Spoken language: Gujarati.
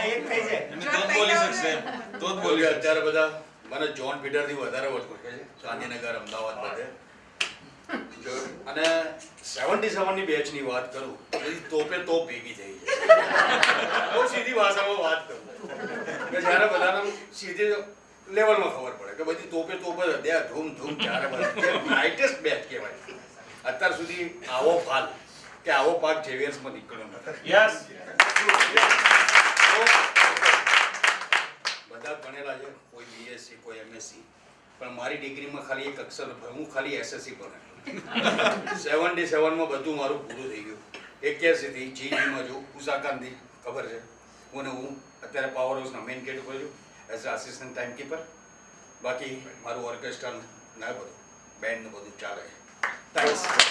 હા એક થઈ જાય તો બોલી શકશે તો જ બોલી અત્યારે બધા મને જોન પીટરથી વધારે ઓળખે છે. ગાંધીનગર અમદાવાદ બધે. અને સેવન્ટી સેવનની બેચની વાત કરું બધી તોપે તોપ ભેગી થઈ બહુ સીધી ભાષામાં વાત કરું. કે જ્યારે બધાને સીધી લેવલમાં ખબર પડે કે બધી તોપે તોપ જ હતી. ધૂમ ધૂમ ત્યારે નાઇટેસ્ટ બેચ કહેવાય. અત્યાર સુધી આવો ફાલ કે આવો પાક જેવિયર્સમાં નીકળ્યો નથી. યસ બધા ભણેલા છે, કોઈ બીએસસી કોઈ એમએસસી પણ મારી ડિગ્રીમાં ખાલી એક અક્ષર હું ખાલી એસએસસી ભણેલો. સેવન્ટી સેવનમાં બધું મારું પૂરું થઈ ગયું. એક્યાસીથી જીઈમાં જો ઉષાકાંતથી ખબર છે? હું હું અત્યારે પાવર હાઉસના મેઇન ગેટ ઉપર છું as a assistant time keeper બાકી મારું ઓર્કેસ્ટ્રા ના બધું બેન્ડ બધું ચાલે થેન્ક્સ